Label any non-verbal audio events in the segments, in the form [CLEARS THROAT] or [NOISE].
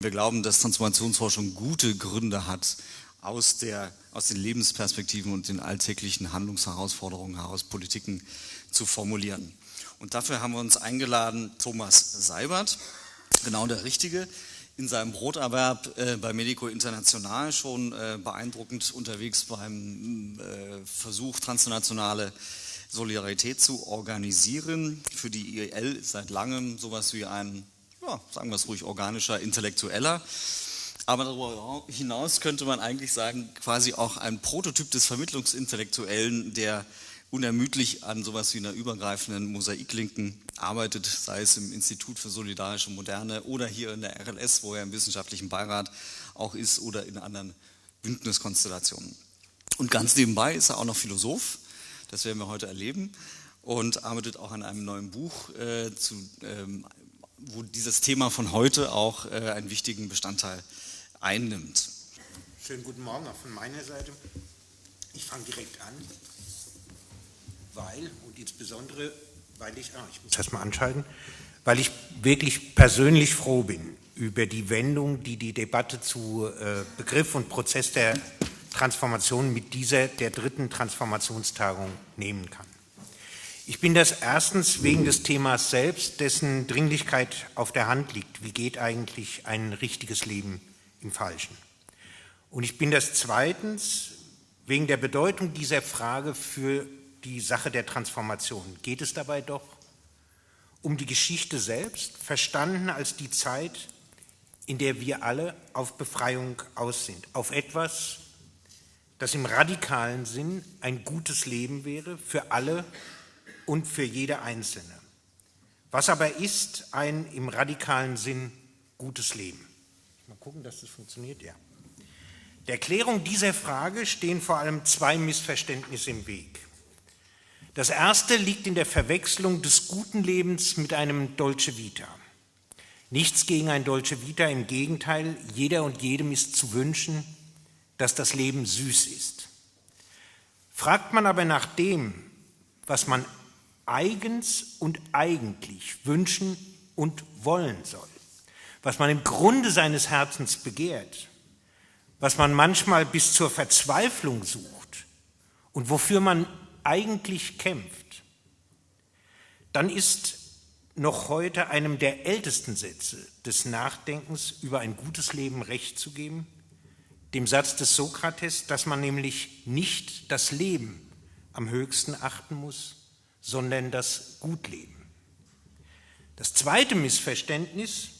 Wir glauben, dass Transformationsforschung gute Gründe hat, aus, der, aus den Lebensperspektiven und den alltäglichen Handlungsherausforderungen heraus Politiken zu formulieren. Und dafür haben wir uns eingeladen, Thomas Seibert, genau der Richtige, in seinem Broterwerb äh, bei Medico International schon äh, beeindruckend unterwegs beim äh, Versuch, transnationale Solidarität zu organisieren. Für die IEL seit langem sowas wie ein ja, sagen wir es ruhig, organischer, intellektueller. Aber darüber hinaus könnte man eigentlich sagen, quasi auch ein Prototyp des Vermittlungsintellektuellen, der unermüdlich an sowas wie einer übergreifenden Mosaiklinken arbeitet, sei es im Institut für solidarische Moderne oder hier in der RLS, wo er im wissenschaftlichen Beirat auch ist oder in anderen Bündniskonstellationen. Und ganz nebenbei ist er auch noch Philosoph, das werden wir heute erleben, und arbeitet auch an einem neuen Buch äh, zu ähm, wo dieses Thema von heute auch äh, einen wichtigen Bestandteil einnimmt. Schönen guten Morgen auch von meiner Seite. Ich fange direkt an, weil, und insbesondere, weil ich, ah, ich muss das mal anschalten, weil ich wirklich persönlich froh bin über die Wendung, die die Debatte zu äh, Begriff und Prozess der Transformation mit dieser, der dritten Transformationstagung nehmen kann. Ich bin das erstens wegen des Themas selbst, dessen Dringlichkeit auf der Hand liegt. Wie geht eigentlich ein richtiges Leben im Falschen? Und ich bin das zweitens wegen der Bedeutung dieser Frage für die Sache der Transformation. Geht es dabei doch um die Geschichte selbst, verstanden als die Zeit, in der wir alle auf Befreiung aus sind, auf etwas, das im radikalen Sinn ein gutes Leben wäre für alle und für jede Einzelne. Was aber ist ein im radikalen Sinn gutes Leben? Mal gucken, dass das funktioniert, ja. Der Erklärung dieser Frage stehen vor allem zwei Missverständnisse im Weg. Das erste liegt in der Verwechslung des guten Lebens mit einem Dolce Vita. Nichts gegen ein Dolce Vita, im Gegenteil, jeder und jedem ist zu wünschen, dass das Leben süß ist. Fragt man aber nach dem, was man eigens und eigentlich wünschen und wollen soll, was man im Grunde seines Herzens begehrt, was man manchmal bis zur Verzweiflung sucht und wofür man eigentlich kämpft, dann ist noch heute einem der ältesten Sätze des Nachdenkens über ein gutes Leben recht zu geben, dem Satz des Sokrates, dass man nämlich nicht das Leben am höchsten achten muss, sondern das Gutleben. Das zweite Missverständnis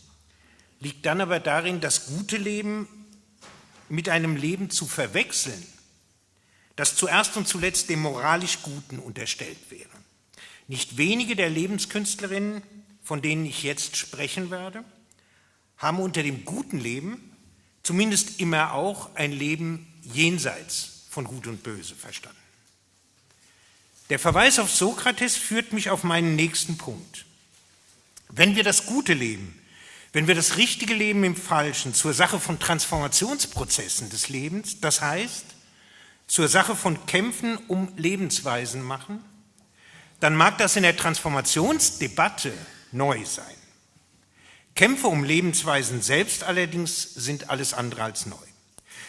liegt dann aber darin, das gute Leben mit einem Leben zu verwechseln, das zuerst und zuletzt dem moralisch Guten unterstellt wäre. Nicht wenige der Lebenskünstlerinnen, von denen ich jetzt sprechen werde, haben unter dem guten Leben zumindest immer auch ein Leben jenseits von Gut und Böse verstanden. Der Verweis auf Sokrates führt mich auf meinen nächsten Punkt. Wenn wir das gute Leben, wenn wir das richtige Leben im Falschen zur Sache von Transformationsprozessen des Lebens, das heißt zur Sache von Kämpfen um Lebensweisen machen, dann mag das in der Transformationsdebatte neu sein. Kämpfe um Lebensweisen selbst allerdings sind alles andere als neu.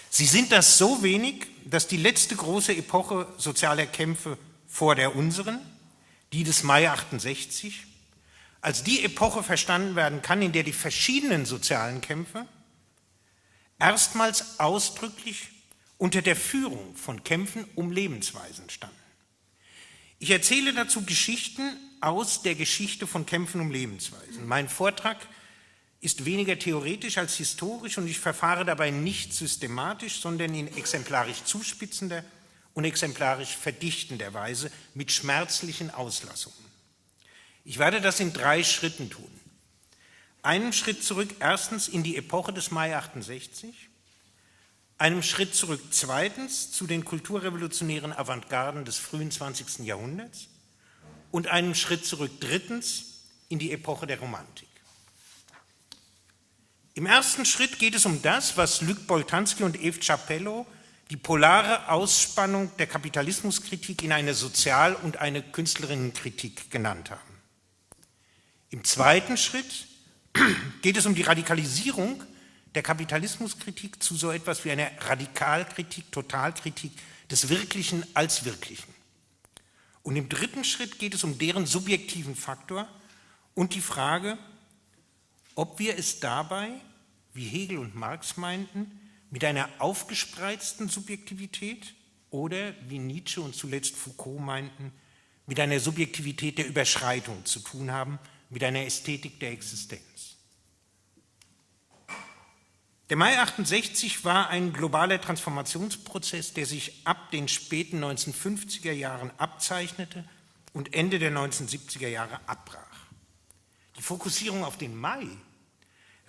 Sie sind das so wenig, dass die letzte große Epoche sozialer Kämpfe vor der unseren, die des Mai 68, als die Epoche verstanden werden kann, in der die verschiedenen sozialen Kämpfe erstmals ausdrücklich unter der Führung von Kämpfen um Lebensweisen standen. Ich erzähle dazu Geschichten aus der Geschichte von Kämpfen um Lebensweisen. Mein Vortrag ist weniger theoretisch als historisch und ich verfahre dabei nicht systematisch, sondern in exemplarisch zuspitzender und exemplarisch verdichtenderweise mit schmerzlichen Auslassungen. Ich werde das in drei Schritten tun. Einen Schritt zurück erstens in die Epoche des Mai 68, einem Schritt zurück zweitens zu den kulturrevolutionären Avantgarden des frühen 20. Jahrhunderts und einen Schritt zurück drittens in die Epoche der Romantik. Im ersten Schritt geht es um das, was Luc Boltanski und Eve Chapello die polare Ausspannung der Kapitalismuskritik in eine Sozial- und eine Künstlerinnenkritik genannt haben. Im zweiten Schritt [CLEARS THROAT] geht es um die Radikalisierung der Kapitalismuskritik zu so etwas wie einer Radikalkritik, Totalkritik des Wirklichen als Wirklichen. Und im dritten Schritt geht es um deren subjektiven Faktor und die Frage, ob wir es dabei, wie Hegel und Marx meinten, mit einer aufgespreizten Subjektivität oder, wie Nietzsche und zuletzt Foucault meinten, mit einer Subjektivität der Überschreitung zu tun haben, mit einer Ästhetik der Existenz. Der Mai 68 war ein globaler Transformationsprozess, der sich ab den späten 1950er Jahren abzeichnete und Ende der 1970er Jahre abbrach. Die Fokussierung auf den Mai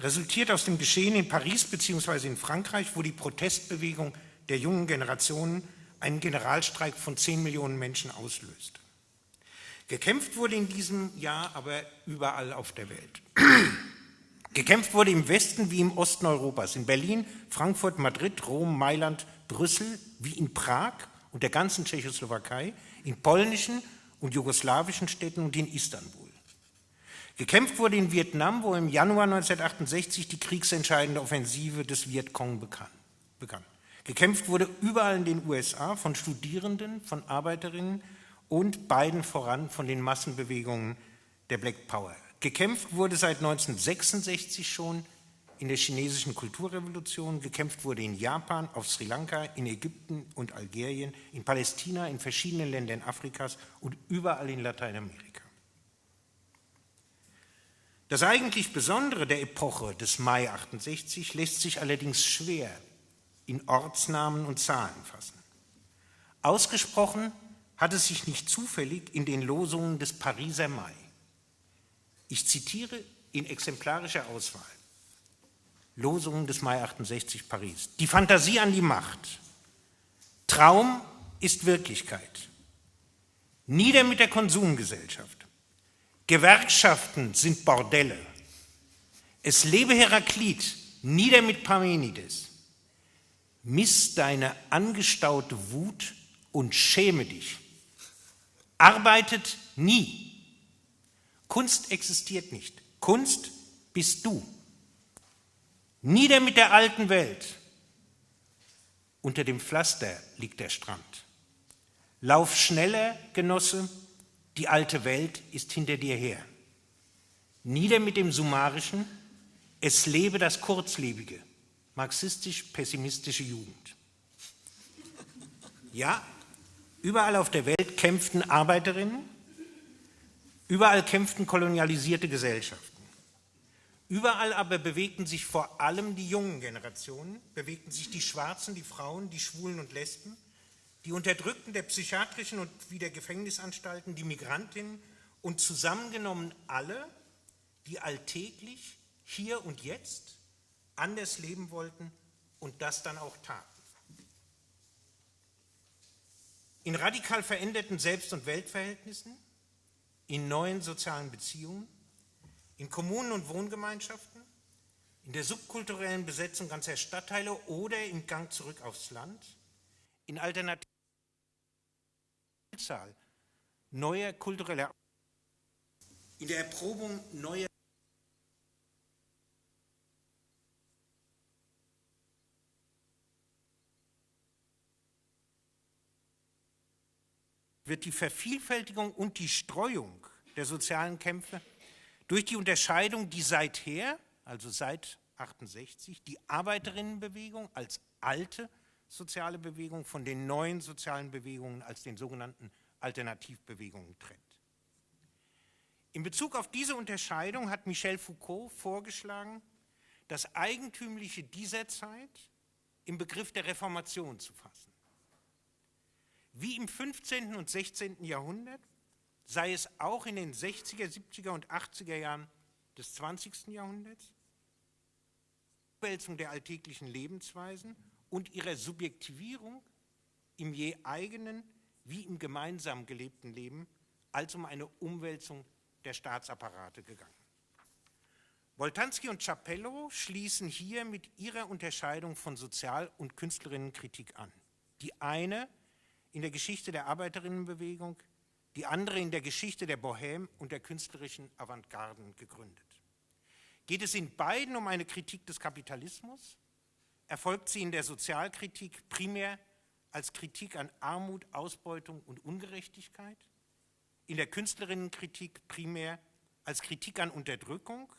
resultiert aus dem Geschehen in Paris bzw. in Frankreich, wo die Protestbewegung der jungen Generationen einen Generalstreik von 10 Millionen Menschen auslöste. Gekämpft wurde in diesem Jahr aber überall auf der Welt. [CLEARS THROAT] Gekämpft wurde im Westen wie im Osten Europas, in Berlin, Frankfurt, Madrid, Rom, Mailand, Brüssel, wie in Prag und der ganzen Tschechoslowakei, in polnischen und jugoslawischen Städten und in Istanbul. Gekämpft wurde in Vietnam, wo im Januar 1968 die kriegsentscheidende Offensive des Vietcong begann. Gekämpft wurde überall in den USA von Studierenden, von Arbeiterinnen und beiden voran von den Massenbewegungen der Black Power. Gekämpft wurde seit 1966 schon in der chinesischen Kulturrevolution, gekämpft wurde in Japan, auf Sri Lanka, in Ägypten und Algerien, in Palästina, in verschiedenen Ländern Afrikas und überall in Lateinamerika. Das eigentlich Besondere der Epoche des Mai 68 lässt sich allerdings schwer in Ortsnamen und Zahlen fassen. Ausgesprochen hat es sich nicht zufällig in den Losungen des Pariser Mai. Ich zitiere in exemplarischer Auswahl. Losungen des Mai 68 Paris. Die Fantasie an die Macht. Traum ist Wirklichkeit. Nieder mit der Konsumgesellschaft. Gewerkschaften sind Bordelle. Es lebe Heraklit, nieder mit Parmenides. Miss deine angestaute Wut und schäme dich. Arbeitet nie. Kunst existiert nicht. Kunst bist du. Nieder mit der alten Welt. Unter dem Pflaster liegt der Strand. Lauf schneller, Genosse, die alte Welt ist hinter dir her. Nieder mit dem Summarischen, es lebe das Kurzlebige, marxistisch-pessimistische Jugend. Ja, überall auf der Welt kämpften Arbeiterinnen, Überall kämpften kolonialisierte Gesellschaften. Überall aber bewegten sich vor allem die jungen Generationen, bewegten sich die Schwarzen, die Frauen, die Schwulen und Lesben, die Unterdrückten der psychiatrischen und wie der Gefängnisanstalten, die Migrantinnen und zusammengenommen alle, die alltäglich, hier und jetzt, anders leben wollten und das dann auch taten. In radikal veränderten Selbst- und Weltverhältnissen in neuen sozialen Beziehungen, in Kommunen und Wohngemeinschaften, in der subkulturellen Besetzung ganzer Stadtteile oder im Gang zurück aufs Land, in alternativen neuer kultureller, in der Erprobung neuer wird die Vervielfältigung und die Streuung der sozialen Kämpfe durch die Unterscheidung, die seither, also seit 68, die Arbeiterinnenbewegung als alte soziale Bewegung von den neuen sozialen Bewegungen als den sogenannten Alternativbewegungen trennt. In Bezug auf diese Unterscheidung hat Michel Foucault vorgeschlagen, das Eigentümliche dieser Zeit im Begriff der Reformation zu fassen. Wie im 15. und 16. Jahrhundert sei es auch in den 60er, 70er und 80er Jahren des 20. Jahrhunderts, Umwälzung der alltäglichen Lebensweisen und ihrer Subjektivierung im je eigenen wie im gemeinsam gelebten Leben als um eine Umwälzung der Staatsapparate gegangen. Woltanski und Capello schließen hier mit ihrer Unterscheidung von Sozial- und Künstlerinnenkritik an. Die eine in der Geschichte der Arbeiterinnenbewegung, die andere in der Geschichte der Bohème und der künstlerischen Avantgarden gegründet. Geht es in beiden um eine Kritik des Kapitalismus? Erfolgt sie in der Sozialkritik primär als Kritik an Armut, Ausbeutung und Ungerechtigkeit? In der Künstlerinnenkritik primär als Kritik an Unterdrückung,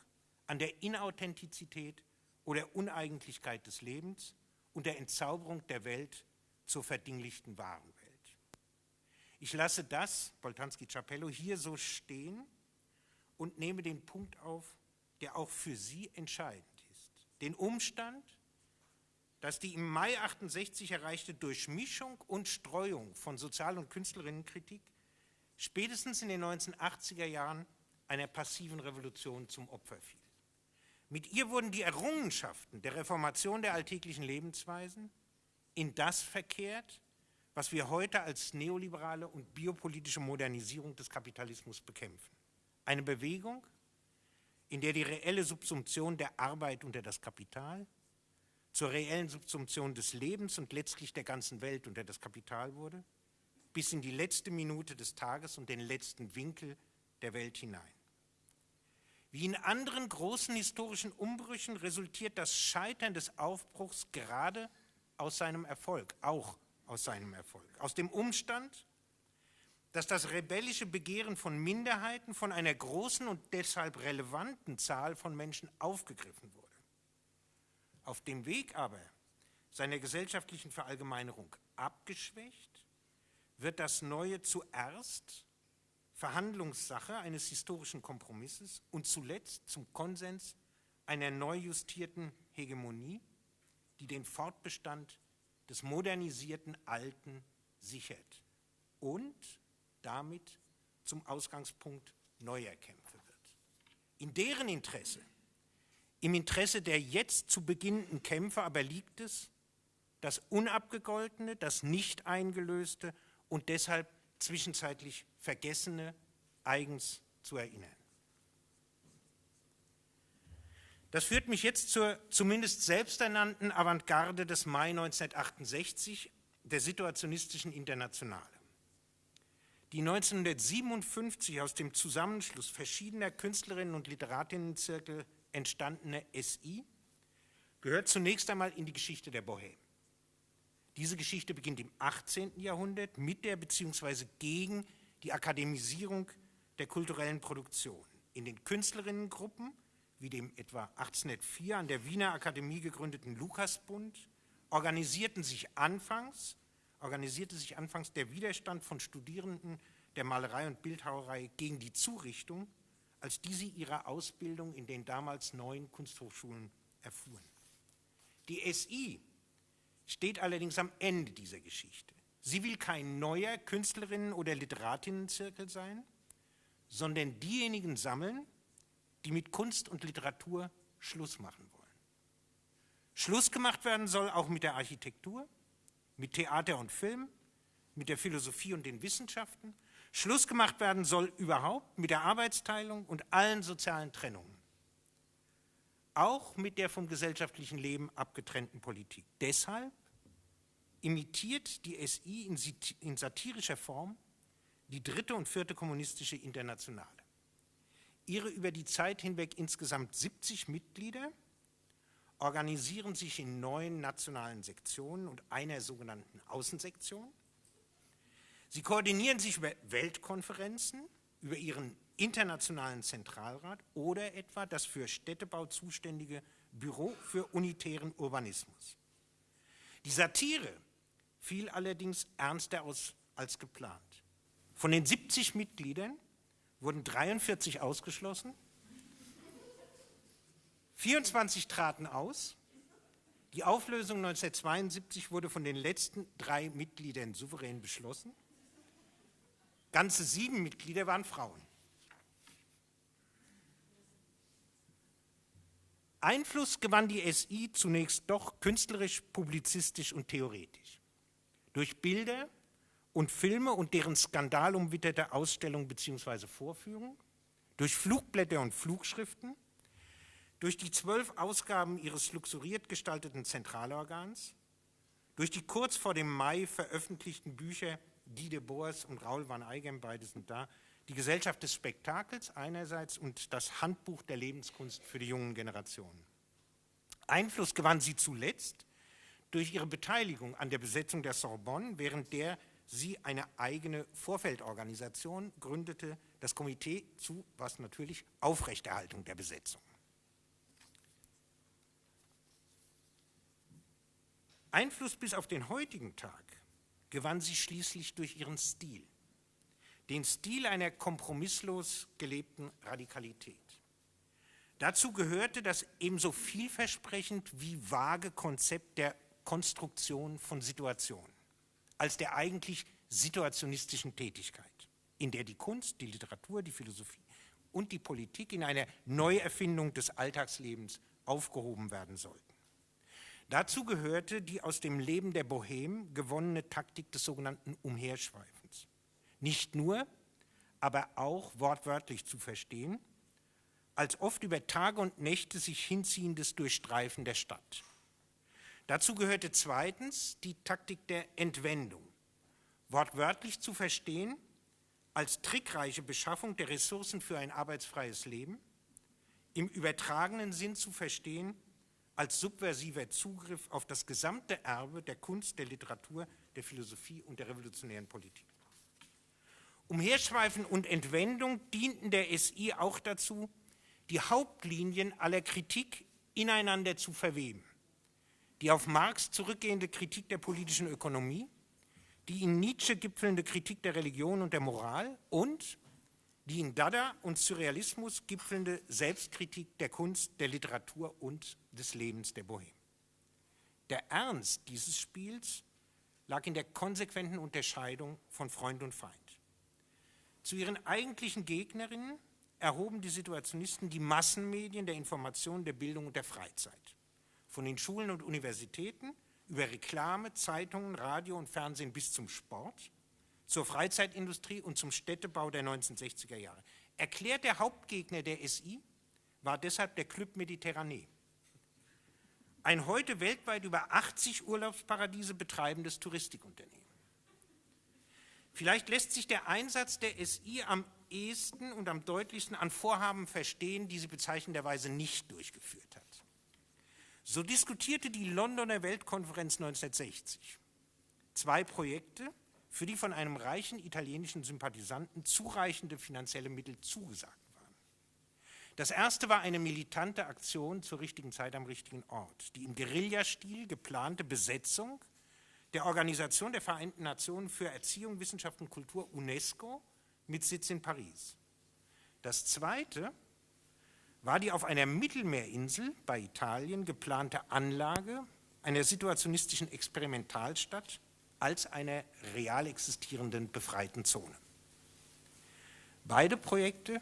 an der Inauthentizität oder Uneigentlichkeit des Lebens und der Entzauberung der Welt zur verdinglichten wahren Welt. Ich lasse das, Boltanski-Capello, hier so stehen und nehme den Punkt auf, der auch für Sie entscheidend ist. Den Umstand, dass die im Mai 68 erreichte Durchmischung und Streuung von Sozial- und Künstlerinnenkritik spätestens in den 1980er Jahren einer passiven Revolution zum Opfer fiel. Mit ihr wurden die Errungenschaften der Reformation der alltäglichen Lebensweisen in das verkehrt, was wir heute als neoliberale und biopolitische Modernisierung des Kapitalismus bekämpfen. Eine Bewegung, in der die reelle Subsumption der Arbeit unter das Kapital zur reellen Subsumption des Lebens und letztlich der ganzen Welt unter das Kapital wurde, bis in die letzte Minute des Tages und den letzten Winkel der Welt hinein. Wie in anderen großen historischen Umbrüchen resultiert das Scheitern des Aufbruchs gerade aus seinem Erfolg, auch aus seinem Erfolg, aus dem Umstand, dass das rebellische Begehren von Minderheiten von einer großen und deshalb relevanten Zahl von Menschen aufgegriffen wurde. Auf dem Weg aber seiner gesellschaftlichen Verallgemeinerung abgeschwächt, wird das Neue zuerst Verhandlungssache eines historischen Kompromisses und zuletzt zum Konsens einer neu justierten Hegemonie, die den Fortbestand des modernisierten Alten sichert und damit zum Ausgangspunkt neuer Kämpfe wird. In deren Interesse, im Interesse der jetzt zu beginnenden Kämpfe aber liegt es, das Unabgegoltene, das nicht eingelöste und deshalb zwischenzeitlich Vergessene eigens zu erinnern. Das führt mich jetzt zur zumindest selbsternannten Avantgarde des Mai 1968, der Situationistischen Internationale die 1957 aus dem Zusammenschluss verschiedener Künstlerinnen und Literatinnenzirkel entstandene SI gehört zunächst einmal in die Geschichte der Bohème. Diese Geschichte beginnt im 18. Jahrhundert mit der bzw. gegen die Akademisierung der kulturellen Produktion. In den Künstlerinnengruppen, wie dem etwa 1804 an der Wiener Akademie gegründeten Lukasbund, organisierten sich anfangs organisierte sich anfangs der Widerstand von Studierenden der Malerei und Bildhauerei gegen die Zurichtung, als diese ihre Ausbildung in den damals neuen Kunsthochschulen erfuhren. Die SI steht allerdings am Ende dieser Geschichte. Sie will kein neuer Künstlerinnen- oder Literatinnenzirkel sein, sondern diejenigen sammeln, die mit Kunst und Literatur Schluss machen wollen. Schluss gemacht werden soll auch mit der Architektur, mit Theater und Film, mit der Philosophie und den Wissenschaften. Schluss gemacht werden soll überhaupt mit der Arbeitsteilung und allen sozialen Trennungen. Auch mit der vom gesellschaftlichen Leben abgetrennten Politik. Deshalb imitiert die SI in satirischer Form die dritte und vierte kommunistische Internationale. Ihre über die Zeit hinweg insgesamt 70 Mitglieder organisieren sich in neun nationalen Sektionen und einer sogenannten Außensektion. Sie koordinieren sich über Weltkonferenzen, über ihren internationalen Zentralrat oder etwa das für Städtebau zuständige Büro für unitären Urbanismus. Die Satire fiel allerdings ernster aus als geplant. Von den 70 Mitgliedern wurden 43 ausgeschlossen 24 traten aus. Die Auflösung 1972 wurde von den letzten drei Mitgliedern souverän beschlossen. Ganze sieben Mitglieder waren Frauen. Einfluss gewann die SI zunächst doch künstlerisch, publizistisch und theoretisch. Durch Bilder und Filme und deren skandalumwitterte Ausstellung bzw. Vorführung, durch Flugblätter und Flugschriften, durch die zwölf Ausgaben ihres luxuriert gestalteten Zentralorgans, durch die kurz vor dem Mai veröffentlichten Bücher Guy de Boers und Raoul van Eigem, beide sind da, die Gesellschaft des Spektakels einerseits und das Handbuch der Lebenskunst für die jungen Generationen. Einfluss gewann sie zuletzt durch ihre Beteiligung an der Besetzung der Sorbonne, während der sie eine eigene Vorfeldorganisation gründete, das Komitee zu, was natürlich, Aufrechterhaltung der Besetzung. Einfluss bis auf den heutigen Tag gewann sie schließlich durch ihren Stil, den Stil einer kompromisslos gelebten Radikalität. Dazu gehörte das ebenso vielversprechend wie vage Konzept der Konstruktion von Situationen als der eigentlich situationistischen Tätigkeit, in der die Kunst, die Literatur, die Philosophie und die Politik in einer Neuerfindung des Alltagslebens aufgehoben werden sollten. Dazu gehörte die aus dem Leben der Bohem gewonnene Taktik des sogenannten Umherschweifens. Nicht nur, aber auch wortwörtlich zu verstehen, als oft über Tage und Nächte sich hinziehendes Durchstreifen der Stadt. Dazu gehörte zweitens die Taktik der Entwendung, wortwörtlich zu verstehen als trickreiche Beschaffung der Ressourcen für ein arbeitsfreies Leben, im übertragenen Sinn zu verstehen als subversiver Zugriff auf das gesamte Erbe der Kunst, der Literatur, der Philosophie und der revolutionären Politik. Umherschweifen und Entwendung dienten der SI auch dazu, die Hauptlinien aller Kritik ineinander zu verweben. Die auf Marx zurückgehende Kritik der politischen Ökonomie, die in Nietzsche gipfelnde Kritik der Religion und der Moral und die in Dada und Surrealismus gipfelnde Selbstkritik der Kunst, der Literatur und des Lebens der Bohème. Der Ernst dieses Spiels lag in der konsequenten Unterscheidung von Freund und Feind. Zu ihren eigentlichen Gegnerinnen erhoben die Situationisten die Massenmedien der Information, der Bildung und der Freizeit. Von den Schulen und Universitäten über Reklame, Zeitungen, Radio und Fernsehen bis zum Sport, zur Freizeitindustrie und zum Städtebau der 1960er Jahre. Erklärt der Hauptgegner der SI war deshalb der Club Mediterranee, ein heute weltweit über 80 Urlaubsparadiese betreibendes Touristikunternehmen. Vielleicht lässt sich der Einsatz der SI am ehesten und am deutlichsten an Vorhaben verstehen, die sie bezeichnenderweise nicht durchgeführt hat. So diskutierte die Londoner Weltkonferenz 1960 zwei Projekte, für die von einem reichen italienischen Sympathisanten zureichende finanzielle Mittel zugesagt waren. Das erste war eine militante Aktion zur richtigen Zeit am richtigen Ort, die im Guerillastil geplante Besetzung der Organisation der Vereinten Nationen für Erziehung, Wissenschaft und Kultur UNESCO mit Sitz in Paris. Das zweite war die auf einer Mittelmeerinsel bei Italien geplante Anlage einer situationistischen Experimentalstadt als einer real existierenden befreiten Zone. Beide Projekte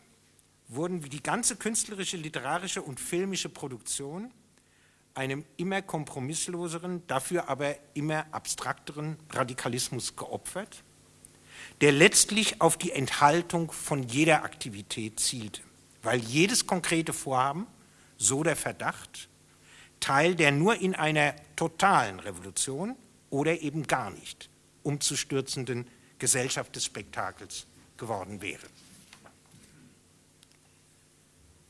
wurden wie die ganze künstlerische, literarische und filmische Produktion einem immer kompromissloseren, dafür aber immer abstrakteren Radikalismus geopfert, der letztlich auf die Enthaltung von jeder Aktivität zielte, weil jedes konkrete Vorhaben, so der Verdacht, Teil der nur in einer totalen Revolution oder eben gar nicht umzustürzenden Gesellschaft des Spektakels geworden wäre.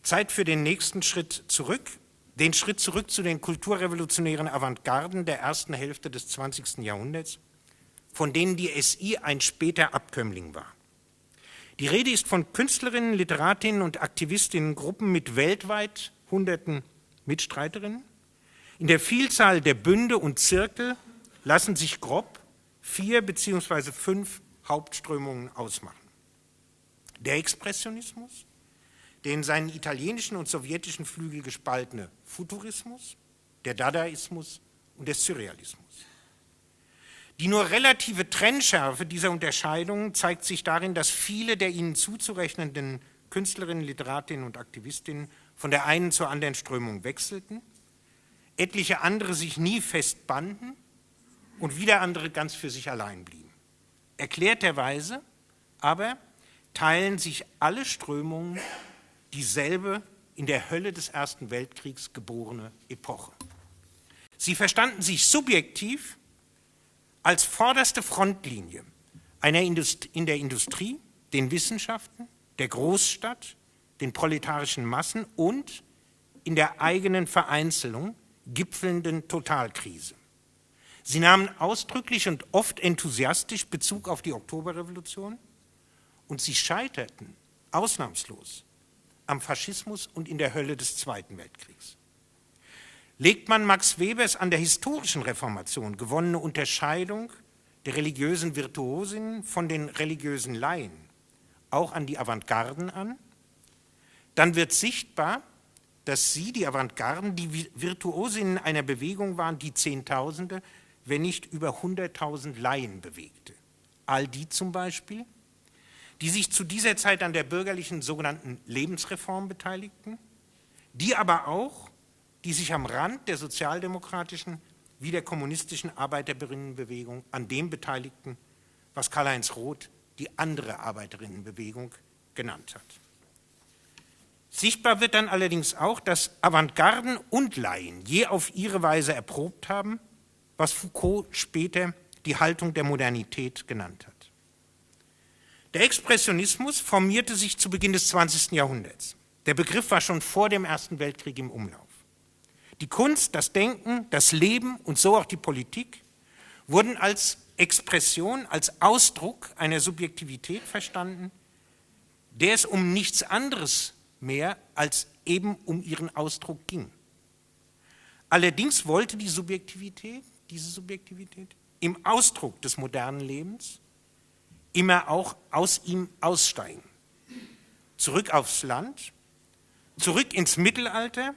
Zeit für den nächsten Schritt zurück, den Schritt zurück zu den kulturrevolutionären Avantgarden der ersten Hälfte des 20. Jahrhunderts, von denen die SI ein später Abkömmling war. Die Rede ist von Künstlerinnen, Literatinnen und Aktivistinnengruppen mit weltweit hunderten Mitstreiterinnen. In der Vielzahl der Bünde und Zirkel lassen sich grob vier beziehungsweise fünf Hauptströmungen ausmachen. Der Expressionismus, der in seinen italienischen und sowjetischen Flügel gespaltene Futurismus, der Dadaismus und der Surrealismus. Die nur relative Trennschärfe dieser Unterscheidungen zeigt sich darin, dass viele der ihnen zuzurechnenden Künstlerinnen, Literatinnen und Aktivistinnen von der einen zur anderen Strömung wechselten, etliche andere sich nie festbanden und wieder andere ganz für sich allein blieben. Erklärterweise aber teilen sich alle Strömungen dieselbe in der Hölle des Ersten Weltkriegs geborene Epoche. Sie verstanden sich subjektiv als vorderste Frontlinie einer Indust in der Industrie, den Wissenschaften, der Großstadt, den proletarischen Massen und in der eigenen Vereinzelung gipfelnden Totalkrise. Sie nahmen ausdrücklich und oft enthusiastisch Bezug auf die Oktoberrevolution und sie scheiterten ausnahmslos am Faschismus und in der Hölle des Zweiten Weltkriegs. Legt man Max Webers an der historischen Reformation gewonnene Unterscheidung der religiösen Virtuosinnen von den religiösen Laien auch an die Avantgarden an, dann wird sichtbar, dass sie, die Avantgarden, die Virtuosinnen einer Bewegung waren, die Zehntausende, wenn nicht über Hunderttausend Laien bewegte. All die zum Beispiel, die sich zu dieser Zeit an der bürgerlichen sogenannten Lebensreform beteiligten, die aber auch, die sich am Rand der sozialdemokratischen wie der kommunistischen Arbeiterinnenbewegung an dem beteiligten, was Karl-Heinz Roth die andere Arbeiterinnenbewegung genannt hat. Sichtbar wird dann allerdings auch, dass Avantgarden und Laien je auf ihre Weise erprobt haben, was Foucault später die Haltung der Modernität genannt hat. Der Expressionismus formierte sich zu Beginn des 20. Jahrhunderts. Der Begriff war schon vor dem Ersten Weltkrieg im Umlauf. Die Kunst, das Denken, das Leben und so auch die Politik wurden als Expression, als Ausdruck einer Subjektivität verstanden, der es um nichts anderes mehr als eben um ihren Ausdruck ging. Allerdings wollte die Subjektivität, diese Subjektivität, im Ausdruck des modernen Lebens immer auch aus ihm aussteigen. Zurück aufs Land, zurück ins Mittelalter,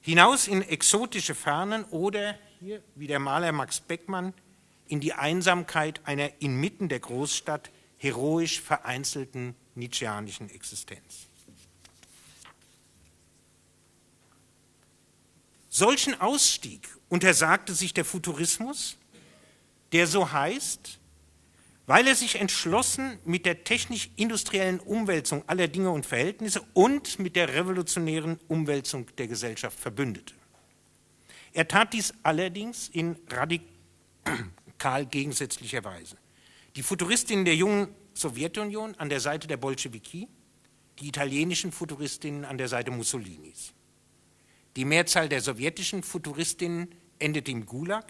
hinaus in exotische Fernen oder hier, wie der Maler Max Beckmann, in die Einsamkeit einer inmitten der Großstadt heroisch vereinzelten nietzscheanischen Existenz. Solchen Ausstieg untersagte sich der Futurismus, der so heißt, weil er sich entschlossen mit der technisch-industriellen Umwälzung aller Dinge und Verhältnisse und mit der revolutionären Umwälzung der Gesellschaft verbündete. Er tat dies allerdings in radikal gegensätzlicher Weise. Die Futuristinnen der jungen Sowjetunion an der Seite der Bolschewiki, die italienischen Futuristinnen an der Seite Mussolinis. Die Mehrzahl der sowjetischen Futuristinnen endete im Gulag,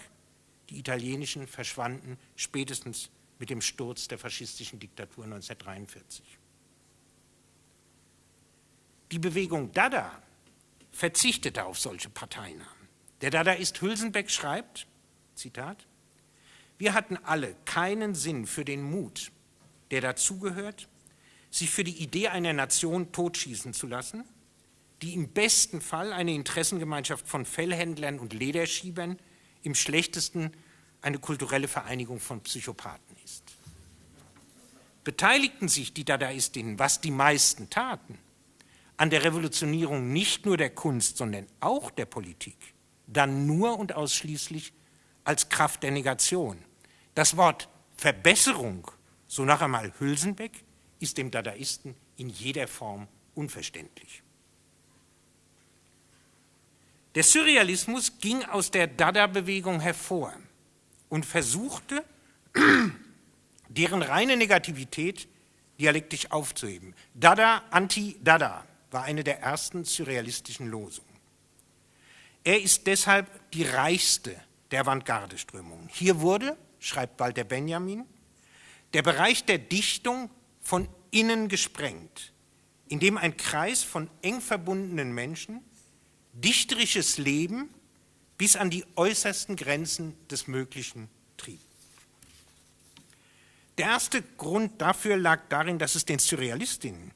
die italienischen verschwanden spätestens mit dem Sturz der faschistischen Diktatur 1943. Die Bewegung Dada verzichtete auf solche Parteinamen. Der Dadaist Hülsenbeck schreibt, Zitat, wir hatten alle keinen Sinn für den Mut, der dazugehört, sich für die Idee einer Nation totschießen zu lassen die im besten Fall eine Interessengemeinschaft von Fellhändlern und Lederschiebern, im schlechtesten eine kulturelle Vereinigung von Psychopathen ist. Beteiligten sich die Dadaistinnen, was die meisten taten, an der Revolutionierung nicht nur der Kunst, sondern auch der Politik, dann nur und ausschließlich als Kraft der Negation. Das Wort Verbesserung, so nach einmal Hülsenbeck, ist dem Dadaisten in jeder Form unverständlich. Der Surrealismus ging aus der Dada-Bewegung hervor und versuchte, [CLEARS THROAT] deren reine Negativität dialektisch aufzuheben. Dada anti-Dada war eine der ersten surrealistischen Losungen. Er ist deshalb die reichste der Avantgarde-Strömungen. Hier wurde, schreibt Walter Benjamin, der Bereich der Dichtung von innen gesprengt, indem ein Kreis von eng verbundenen Menschen dichterisches Leben bis an die äußersten Grenzen des Möglichen trieb. Der erste Grund dafür lag darin, dass es den Surrealistinnen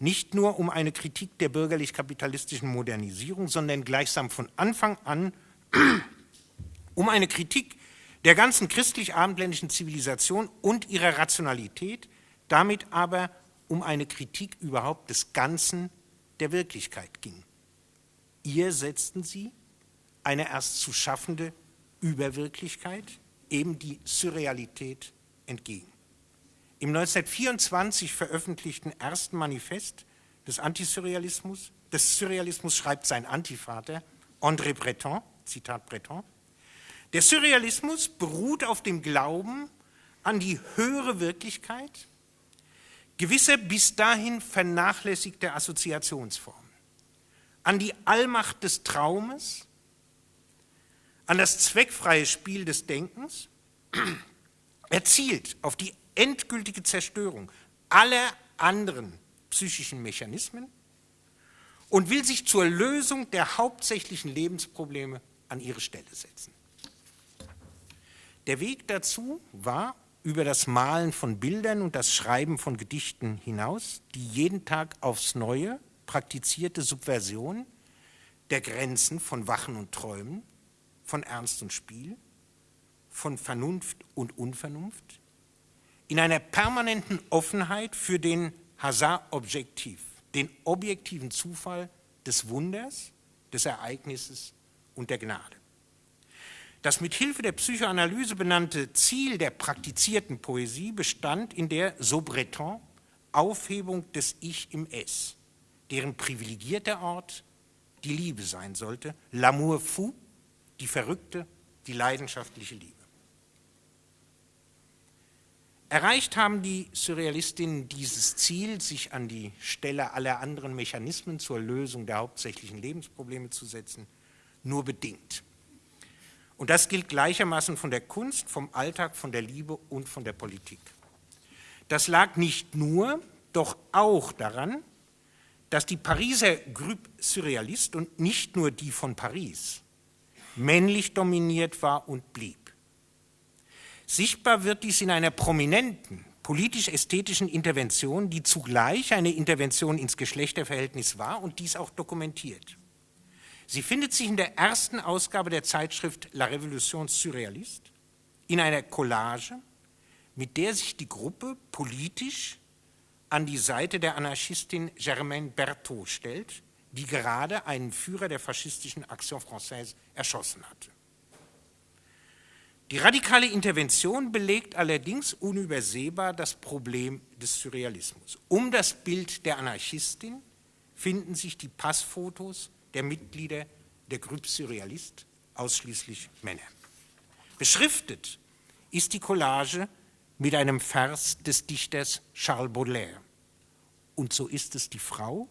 nicht nur um eine Kritik der bürgerlich-kapitalistischen Modernisierung, sondern gleichsam von Anfang an [CLEARS THROAT] um eine Kritik der ganzen christlich-abendländischen Zivilisation und ihrer Rationalität, damit aber um eine Kritik überhaupt des Ganzen der Wirklichkeit ging. Ihr setzten sie eine erst zu schaffende Überwirklichkeit, eben die Surrealität, entgegen. Im 1924 veröffentlichten ersten Manifest des Antisurrealismus, des Surrealismus schreibt sein Antivater, André Breton, Zitat Breton, der Surrealismus beruht auf dem Glauben an die höhere Wirklichkeit, gewisse bis dahin vernachlässigte Assoziationsformen, an die Allmacht des Traumes, an das zweckfreie Spiel des Denkens, erzielt auf die endgültige Zerstörung aller anderen psychischen Mechanismen und will sich zur Lösung der hauptsächlichen Lebensprobleme an ihre Stelle setzen. Der Weg dazu war über das Malen von Bildern und das Schreiben von Gedichten hinaus die jeden Tag aufs Neue praktizierte Subversion der Grenzen von Wachen und Träumen, von Ernst und Spiel, von Vernunft und Unvernunft, in einer permanenten Offenheit für den Hazard-Objektiv, den objektiven Zufall des Wunders, des Ereignisses und der Gnade. Das mit Hilfe der Psychoanalyse benannte Ziel der praktizierten Poesie bestand in der, so Breton, Aufhebung des Ich im Es, deren privilegierter Ort die Liebe sein sollte, l'amour fou, die verrückte, die leidenschaftliche Liebe. Erreicht haben die Surrealistinnen dieses Ziel, sich an die Stelle aller anderen Mechanismen zur Lösung der hauptsächlichen Lebensprobleme zu setzen, nur bedingt. Und das gilt gleichermaßen von der Kunst, vom Alltag, von der Liebe und von der Politik. Das lag nicht nur, doch auch daran, dass die Pariser Groupe Surrealist und nicht nur die von Paris männlich dominiert war und blieb. Sichtbar wird dies in einer prominenten politisch-ästhetischen Intervention, die zugleich eine Intervention ins Geschlechterverhältnis war und dies auch dokumentiert. Sie findet sich in der ersten Ausgabe der Zeitschrift La Révolution Surréaliste in einer Collage, mit der sich die Gruppe politisch an die Seite der Anarchistin Germaine Berthaud stellt, die gerade einen Führer der faschistischen Action Française erschossen hatte. Die radikale Intervention belegt allerdings unübersehbar das Problem des Surrealismus. Um das Bild der Anarchistin finden sich die Passfotos der Mitglieder der Groupe Surrealist, ausschließlich Männer. Beschriftet ist die Collage mit einem Vers des Dichters Charles Baudelaire. Und so ist es die Frau,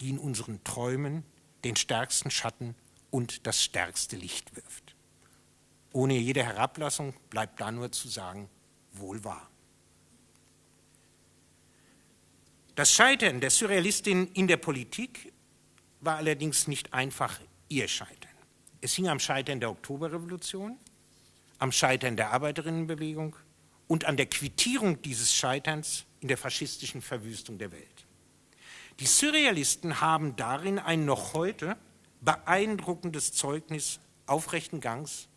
die in unseren Träumen den stärksten Schatten und das stärkste Licht wirft. Ohne jede Herablassung bleibt da nur zu sagen, wohl wahr. Das Scheitern der Surrealistin in der Politik war allerdings nicht einfach ihr Scheitern. Es hing am Scheitern der Oktoberrevolution, am Scheitern der Arbeiterinnenbewegung und an der Quittierung dieses Scheiterns in der faschistischen Verwüstung der Welt. Die Surrealisten haben darin ein noch heute beeindruckendes Zeugnis aufrechten Gangs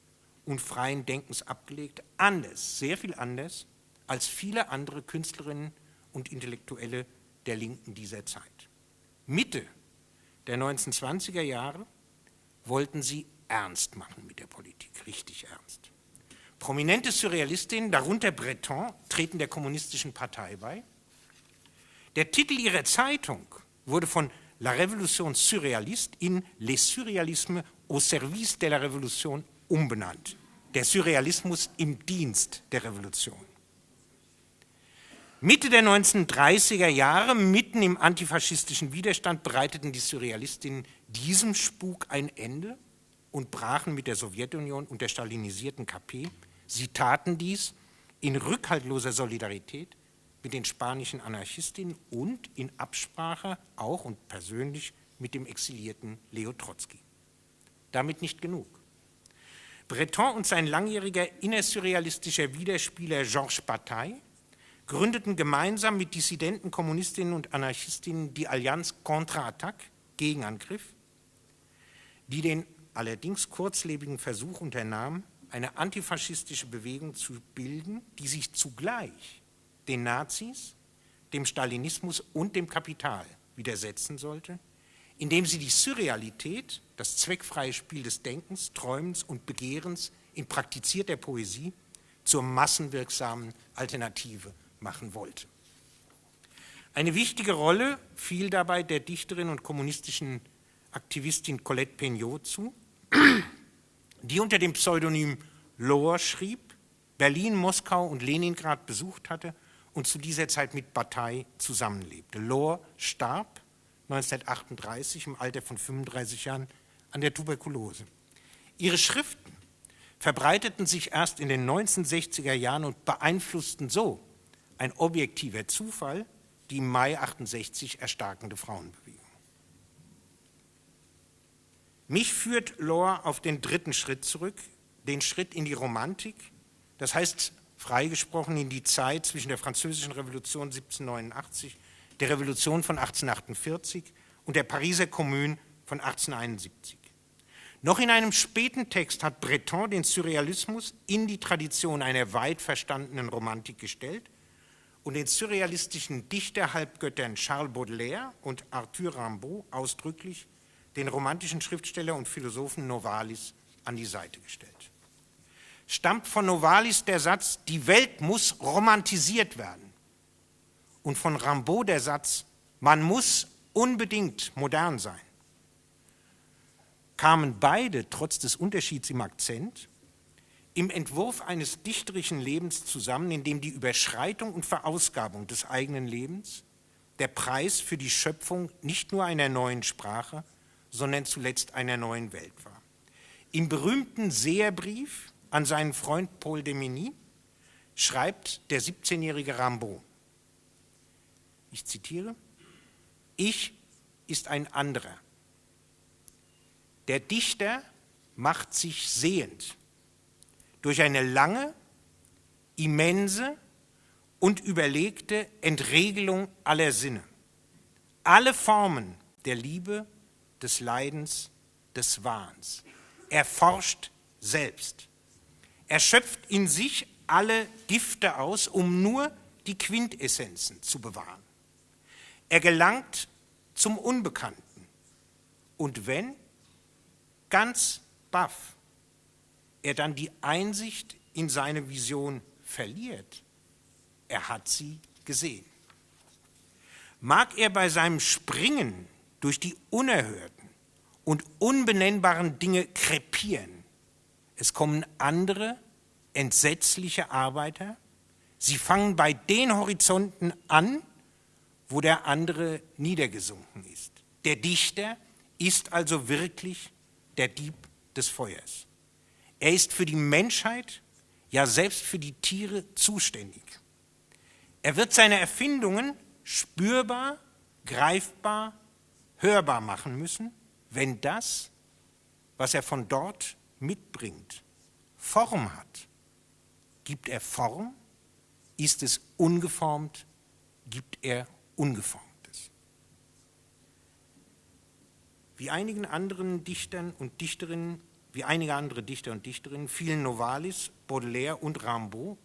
und freien Denkens abgelegt, anders, sehr viel anders als viele andere Künstlerinnen und Intellektuelle der Linken dieser Zeit. Mitte der 1920er Jahre wollten sie ernst machen mit der Politik, richtig ernst. Prominente Surrealistinnen, darunter Breton, treten der Kommunistischen Partei bei. Der Titel ihrer Zeitung wurde von La Révolution Surréaliste in Les Surrealismes au service de la Révolution umbenannt. Der Surrealismus im Dienst der Revolution. Mitte der 1930er Jahre, mitten im antifaschistischen Widerstand, bereiteten die Surrealistinnen diesem Spuk ein Ende und brachen mit der Sowjetunion und der stalinisierten KP. Sie taten dies in rückhaltloser Solidarität mit den spanischen Anarchistinnen und in Absprache auch und persönlich mit dem exilierten Leo Trotzki. Damit nicht genug. Breton und sein langjähriger innersurrealistischer Widerspieler Georges Bataille gründeten gemeinsam mit dissidenten Kommunistinnen und Anarchistinnen die Allianz Contre-Attaque, Gegenangriff, die den allerdings kurzlebigen Versuch unternahm, eine antifaschistische Bewegung zu bilden, die sich zugleich den Nazis, dem Stalinismus und dem Kapital widersetzen sollte, indem sie die Surrealität, das zweckfreie Spiel des Denkens, Träumens und Begehrens in praktizierter Poesie zur massenwirksamen Alternative machen wollte. Eine wichtige Rolle fiel dabei der Dichterin und kommunistischen Aktivistin Colette Peignot zu, die unter dem Pseudonym Lohr schrieb, Berlin, Moskau und Leningrad besucht hatte und zu dieser Zeit mit Bataille zusammenlebte. Lohr starb 1938 im Alter von 35 Jahren an der Tuberkulose. Ihre Schriften verbreiteten sich erst in den 1960er Jahren und beeinflussten so ein objektiver Zufall die im Mai 68 erstarkende Frauenbewegung. Mich führt Lohr auf den dritten Schritt zurück, den Schritt in die Romantik, das heißt freigesprochen in die Zeit zwischen der Französischen Revolution 1789, der Revolution von 1848 und der Pariser Kommune von 1871. Noch in einem späten Text hat Breton den Surrealismus in die Tradition einer weit verstandenen Romantik gestellt und den surrealistischen Dichterhalbgöttern Charles Baudelaire und Arthur Rimbaud ausdrücklich den romantischen Schriftsteller und Philosophen Novalis an die Seite gestellt. Stammt von Novalis der Satz, die Welt muss romantisiert werden und von Rimbaud der Satz, man muss unbedingt modern sein kamen beide, trotz des Unterschieds im Akzent, im Entwurf eines dichterischen Lebens zusammen, in dem die Überschreitung und Verausgabung des eigenen Lebens der Preis für die Schöpfung nicht nur einer neuen Sprache, sondern zuletzt einer neuen Welt war. Im berühmten Seherbrief an seinen Freund Paul de Meny schreibt der 17-jährige Rimbaud, ich zitiere, ich ist ein anderer, der Dichter macht sich sehend durch eine lange, immense und überlegte Entregelung aller Sinne. Alle Formen der Liebe, des Leidens, des Wahns. Er forscht selbst. Er schöpft in sich alle Gifte aus, um nur die Quintessenzen zu bewahren. Er gelangt zum Unbekannten. Und wenn, ganz baff er dann die Einsicht in seine Vision verliert, er hat sie gesehen. Mag er bei seinem Springen durch die unerhörten und unbenennbaren Dinge krepieren, es kommen andere, entsetzliche Arbeiter, sie fangen bei den Horizonten an, wo der andere niedergesunken ist. Der Dichter ist also wirklich der Dieb des Feuers. Er ist für die Menschheit, ja selbst für die Tiere zuständig. Er wird seine Erfindungen spürbar, greifbar, hörbar machen müssen, wenn das, was er von dort mitbringt, Form hat. Gibt er Form? Ist es ungeformt? Gibt er ungeformt? Wie einigen anderen Dichtern und Dichterinnen, wie einige andere Dichter und Dichterinnen fielen Novalis, Baudelaire und Rimbaud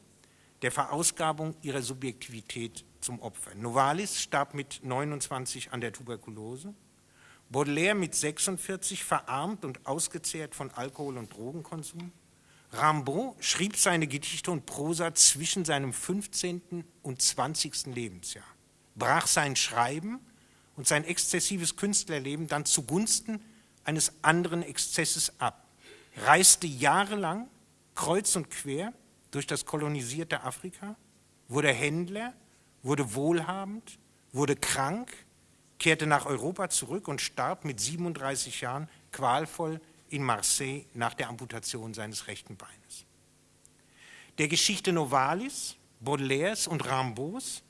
der Verausgabung ihrer Subjektivität zum Opfer. Novalis starb mit 29 an der Tuberkulose, Baudelaire mit 46 verarmt und ausgezehrt von Alkohol- und Drogenkonsum. Rimbaud schrieb seine Gedichte und Prosa zwischen seinem 15. und 20. Lebensjahr, brach sein Schreiben und sein exzessives Künstlerleben dann zugunsten eines anderen Exzesses ab, reiste jahrelang kreuz und quer durch das kolonisierte Afrika, wurde Händler, wurde wohlhabend, wurde krank, kehrte nach Europa zurück und starb mit 37 Jahren qualvoll in Marseille nach der Amputation seines rechten Beines. Der Geschichte Novalis, Baudelaires und Rambos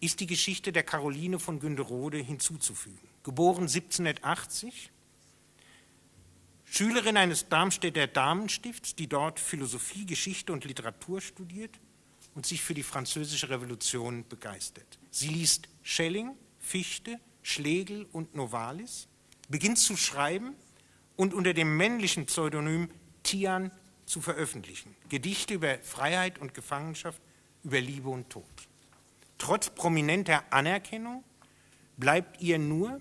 ist die Geschichte der Caroline von Günderode hinzuzufügen. Geboren 1780, Schülerin eines Darmstädter Damenstifts, die dort Philosophie, Geschichte und Literatur studiert und sich für die französische Revolution begeistert. Sie liest Schelling, Fichte, Schlegel und Novalis, beginnt zu schreiben und unter dem männlichen Pseudonym Tian zu veröffentlichen. Gedichte über Freiheit und Gefangenschaft, über Liebe und Tod. Trotz prominenter Anerkennung bleibt ihr nur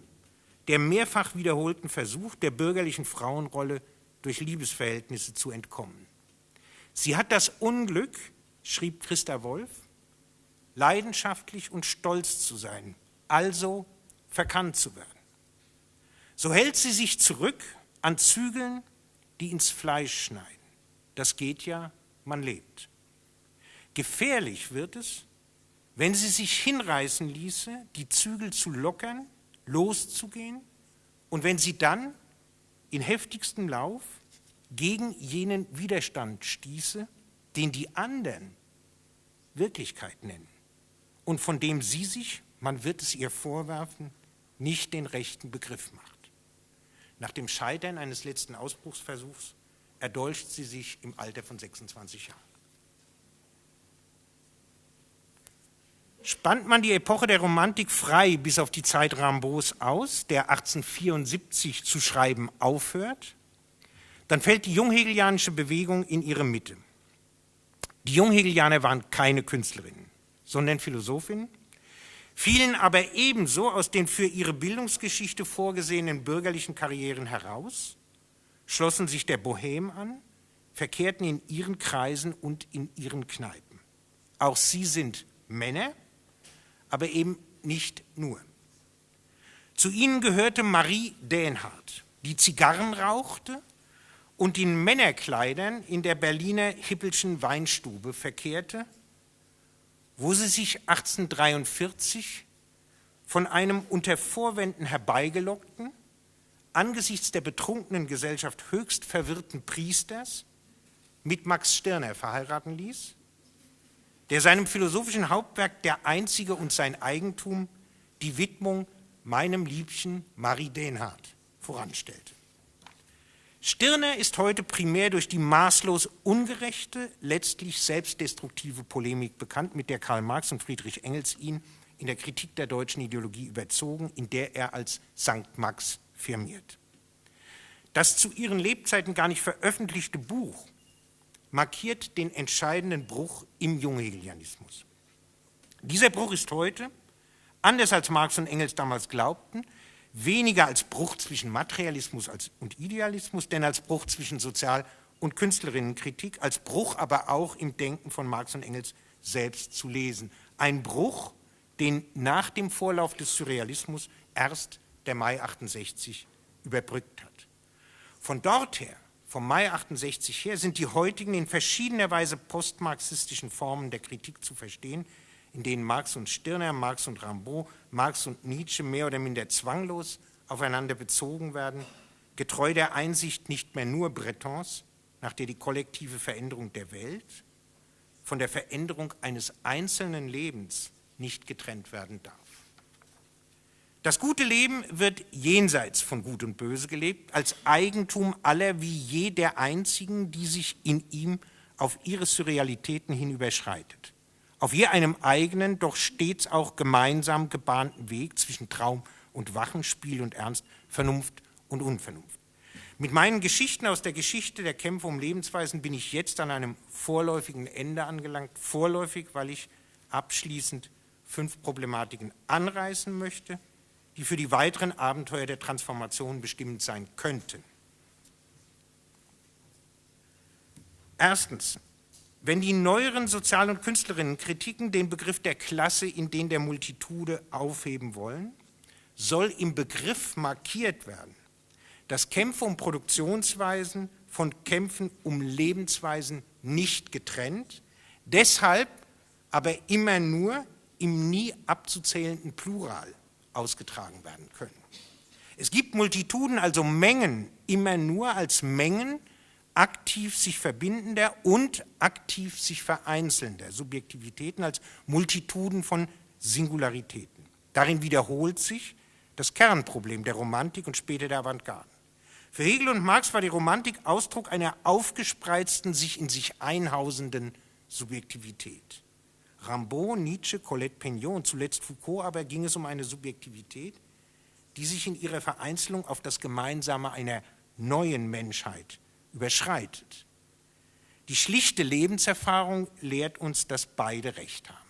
der mehrfach wiederholten Versuch der bürgerlichen Frauenrolle durch Liebesverhältnisse zu entkommen. Sie hat das Unglück, schrieb Christa Wolf, leidenschaftlich und stolz zu sein, also verkannt zu werden. So hält sie sich zurück an Zügeln, die ins Fleisch schneiden. Das geht ja, man lebt. Gefährlich wird es, wenn sie sich hinreißen ließe, die Zügel zu lockern, loszugehen und wenn sie dann in heftigstem Lauf gegen jenen Widerstand stieße, den die anderen Wirklichkeit nennen und von dem sie sich, man wird es ihr vorwerfen, nicht den rechten Begriff macht. Nach dem Scheitern eines letzten Ausbruchsversuchs erdolcht sie sich im Alter von 26 Jahren. Spannt man die Epoche der Romantik frei bis auf die Zeit Rambaud's aus, der 1874 zu schreiben aufhört, dann fällt die junghegelianische Bewegung in ihre Mitte. Die Junghegelianer waren keine Künstlerinnen, sondern Philosophinnen, fielen aber ebenso aus den für ihre Bildungsgeschichte vorgesehenen bürgerlichen Karrieren heraus, schlossen sich der Bohème an, verkehrten in ihren Kreisen und in ihren Kneipen. Auch sie sind Männer, aber eben nicht nur. Zu ihnen gehörte Marie Dänhardt, die Zigarren rauchte und in Männerkleidern in der Berliner Hippelschen Weinstube verkehrte wo sie sich 1843 von einem unter Vorwänden herbeigelockten, angesichts der betrunkenen Gesellschaft höchst verwirrten Priesters mit Max Stirner verheiraten ließ, der seinem philosophischen Hauptwerk Der Einzige und sein Eigentum die Widmung meinem Liebchen Marie Denhardt voranstellte. Stirner ist heute primär durch die maßlos ungerechte, letztlich selbstdestruktive Polemik bekannt, mit der Karl Marx und Friedrich Engels ihn in der Kritik der deutschen Ideologie überzogen, in der er als Sankt Max firmiert. Das zu ihren Lebzeiten gar nicht veröffentlichte Buch markiert den entscheidenden Bruch im Junghegelianismus. Dieser Bruch ist heute, anders als Marx und Engels damals glaubten, weniger als Bruch zwischen Materialismus und Idealismus, denn als Bruch zwischen Sozial- und Künstlerinnenkritik, als Bruch aber auch im Denken von Marx und Engels selbst zu lesen. Ein Bruch, den nach dem Vorlauf des Surrealismus erst der Mai 68 überbrückt hat. Von dort her, vom Mai 68 her, sind die heutigen in verschiedener Weise postmarxistischen Formen der Kritik zu verstehen, in denen Marx und Stirner, Marx und Rimbaud, Marx und Nietzsche mehr oder minder zwanglos aufeinander bezogen werden, getreu der Einsicht nicht mehr nur Bretons, nach der die kollektive Veränderung der Welt von der Veränderung eines einzelnen Lebens nicht getrennt werden darf. Das gute Leben wird jenseits von Gut und Böse gelebt, als Eigentum aller wie je der Einzigen, die sich in ihm auf ihre Surrealitäten hin überschreitet auf je einem eigenen, doch stets auch gemeinsam gebahnten Weg zwischen Traum und Wachen, Spiel und Ernst, Vernunft und Unvernunft. Mit meinen Geschichten aus der Geschichte der Kämpfe um Lebensweisen bin ich jetzt an einem vorläufigen Ende angelangt. Vorläufig, weil ich abschließend fünf Problematiken anreißen möchte, die für die weiteren Abenteuer der Transformation bestimmend sein könnten. Erstens, wenn die neueren Sozial- und Künstlerinnenkritiken den Begriff der Klasse in den der Multitude aufheben wollen, soll im Begriff markiert werden, dass Kämpfe um Produktionsweisen von Kämpfen um Lebensweisen nicht getrennt, deshalb aber immer nur im nie abzuzählenden Plural ausgetragen werden können. Es gibt Multituden, also Mengen, immer nur als Mengen, aktiv sich verbindender und aktiv sich vereinzelnder Subjektivitäten als Multituden von Singularitäten. Darin wiederholt sich das Kernproblem der Romantik und später der Avantgarde. Für Hegel und Marx war die Romantik Ausdruck einer aufgespreizten, sich in sich einhausenden Subjektivität. Rimbaud, Nietzsche, Colette Pignon und zuletzt Foucault aber ging es um eine Subjektivität, die sich in ihrer Vereinzelung auf das Gemeinsame einer neuen Menschheit überschreitet. Die schlichte Lebenserfahrung lehrt uns, dass beide Recht haben.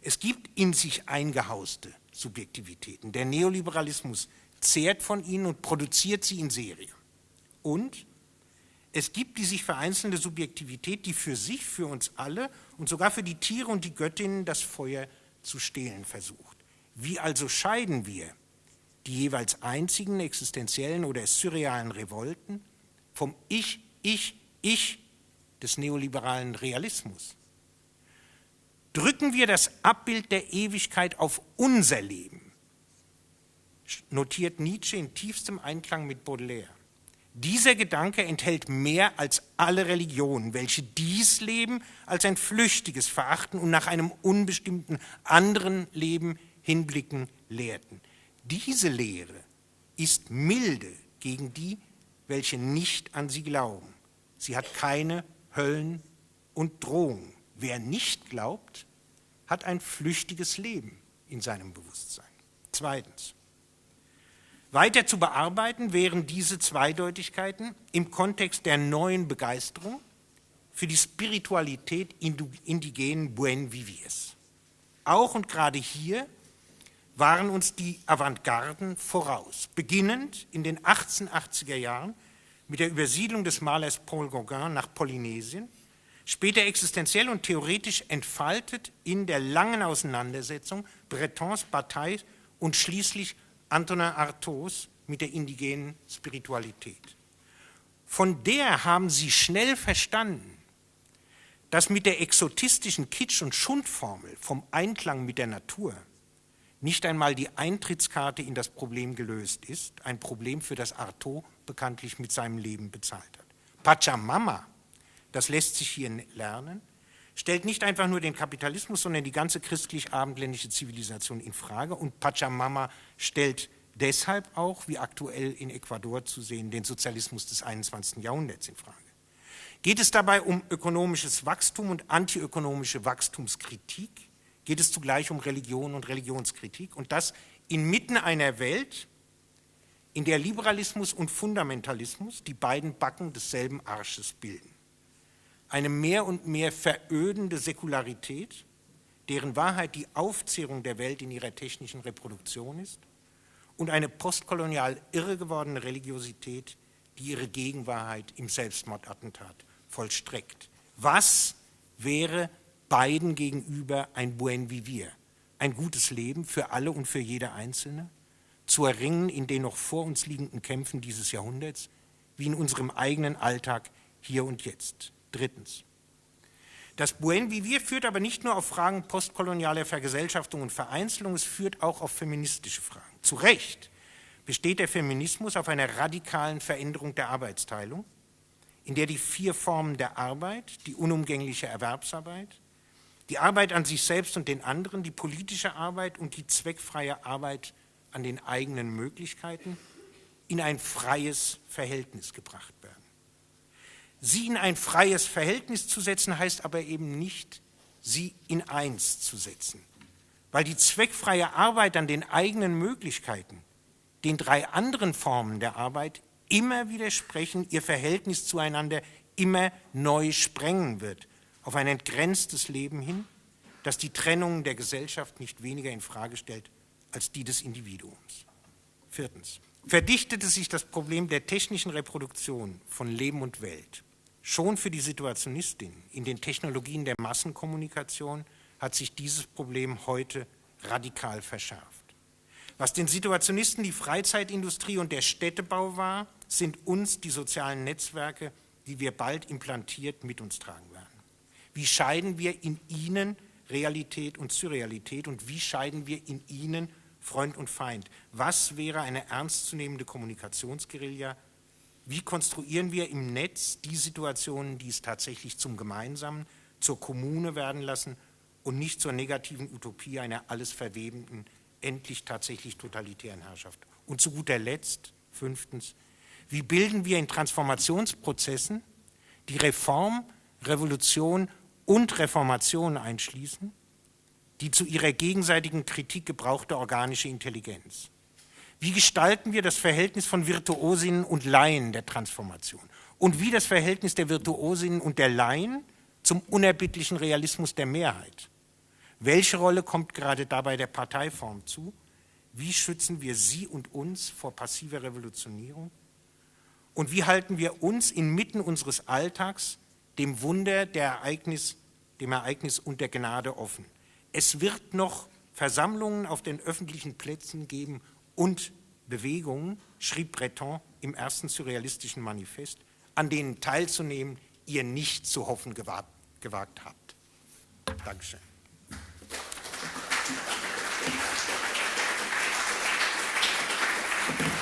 Es gibt in sich eingehauste Subjektivitäten. Der Neoliberalismus zehrt von ihnen und produziert sie in Serie. Und es gibt die sich vereinzelnde Subjektivität, die für sich, für uns alle und sogar für die Tiere und die Göttinnen das Feuer zu stehlen versucht. Wie also scheiden wir die jeweils einzigen existenziellen oder surrealen Revolten vom Ich, Ich, Ich des neoliberalen Realismus. drücken wir das Abbild der Ewigkeit auf unser Leben, notiert Nietzsche in tiefstem Einklang mit Baudelaire. Dieser Gedanke enthält mehr als alle Religionen, welche dies Leben als ein flüchtiges verachten und nach einem unbestimmten anderen Leben hinblicken lehrten. Diese Lehre ist milde gegen die, welche nicht an sie glauben. Sie hat keine Höllen und Drohungen. Wer nicht glaubt, hat ein flüchtiges Leben in seinem Bewusstsein. Zweitens. Weiter zu bearbeiten wären diese Zweideutigkeiten im Kontext der neuen Begeisterung für die Spiritualität indigenen Buen Viviers. Auch und gerade hier waren uns die Avantgarden voraus, beginnend in den 1880er Jahren mit der Übersiedlung des Malers Paul Gauguin nach Polynesien, später existenziell und theoretisch entfaltet in der langen Auseinandersetzung Bretons, Batailles und schließlich Antonin Artaus mit der indigenen Spiritualität. Von der haben sie schnell verstanden, dass mit der exotistischen Kitsch- und Schundformel vom Einklang mit der Natur nicht einmal die Eintrittskarte in das Problem gelöst ist, ein Problem, für das Artaud bekanntlich mit seinem Leben bezahlt hat. Pachamama, das lässt sich hier lernen, stellt nicht einfach nur den Kapitalismus, sondern die ganze christlich-abendländische Zivilisation in Frage und Pachamama stellt deshalb auch, wie aktuell in Ecuador zu sehen, den Sozialismus des 21. Jahrhunderts in Frage. Geht es dabei um ökonomisches Wachstum und antiökonomische Wachstumskritik? Geht es zugleich um Religion und Religionskritik und das inmitten einer Welt, in der Liberalismus und Fundamentalismus die beiden Backen desselben Arsches bilden. Eine mehr und mehr verödende Säkularität, deren Wahrheit die Aufzehrung der Welt in ihrer technischen Reproduktion ist, und eine postkolonial irre gewordene Religiosität, die ihre Gegenwahrheit im Selbstmordattentat vollstreckt. Was wäre beiden gegenüber ein Buen Vivir, ein gutes Leben für alle und für jede Einzelne, zu erringen in den noch vor uns liegenden Kämpfen dieses Jahrhunderts, wie in unserem eigenen Alltag hier und jetzt. Drittens. Das Buen Vivir führt aber nicht nur auf Fragen postkolonialer Vergesellschaftung und Vereinzelung, es führt auch auf feministische Fragen. Zu Recht besteht der Feminismus auf einer radikalen Veränderung der Arbeitsteilung, in der die vier Formen der Arbeit, die unumgängliche Erwerbsarbeit, die Arbeit an sich selbst und den anderen, die politische Arbeit und die zweckfreie Arbeit an den eigenen Möglichkeiten in ein freies Verhältnis gebracht werden. Sie in ein freies Verhältnis zu setzen, heißt aber eben nicht, sie in eins zu setzen, weil die zweckfreie Arbeit an den eigenen Möglichkeiten den drei anderen Formen der Arbeit immer widersprechen, ihr Verhältnis zueinander immer neu sprengen wird auf ein entgrenztes Leben hin, das die Trennung der Gesellschaft nicht weniger in Frage stellt als die des Individuums. Viertens. Verdichtete sich das Problem der technischen Reproduktion von Leben und Welt schon für die Situationistin in den Technologien der Massenkommunikation hat sich dieses Problem heute radikal verschärft. Was den Situationisten die Freizeitindustrie und der Städtebau war, sind uns die sozialen Netzwerke, die wir bald implantiert mit uns tragen. Wie scheiden wir in ihnen Realität und Surrealität und wie scheiden wir in ihnen Freund und Feind? Was wäre eine ernstzunehmende Kommunikationsguerilla? Wie konstruieren wir im Netz die Situationen, die es tatsächlich zum Gemeinsamen, zur Kommune werden lassen und nicht zur negativen Utopie einer alles verwebenden, endlich tatsächlich totalitären Herrschaft? Und zu guter Letzt, fünftens, wie bilden wir in Transformationsprozessen die Reform, Revolution und Reformation einschließen, die zu ihrer gegenseitigen Kritik gebrauchte organische Intelligenz. Wie gestalten wir das Verhältnis von Virtuosinnen und Laien der Transformation? Und wie das Verhältnis der Virtuosinnen und der Laien zum unerbittlichen Realismus der Mehrheit? Welche Rolle kommt gerade dabei der Parteiform zu? Wie schützen wir sie und uns vor passiver Revolutionierung? Und wie halten wir uns inmitten unseres Alltags dem Wunder der Ereignis, dem Ereignis und der Gnade offen. Es wird noch Versammlungen auf den öffentlichen Plätzen geben und Bewegungen, schrieb Breton im ersten surrealistischen Manifest, an denen teilzunehmen ihr nicht zu hoffen gewagt, gewagt habt. Dankeschön. Applaus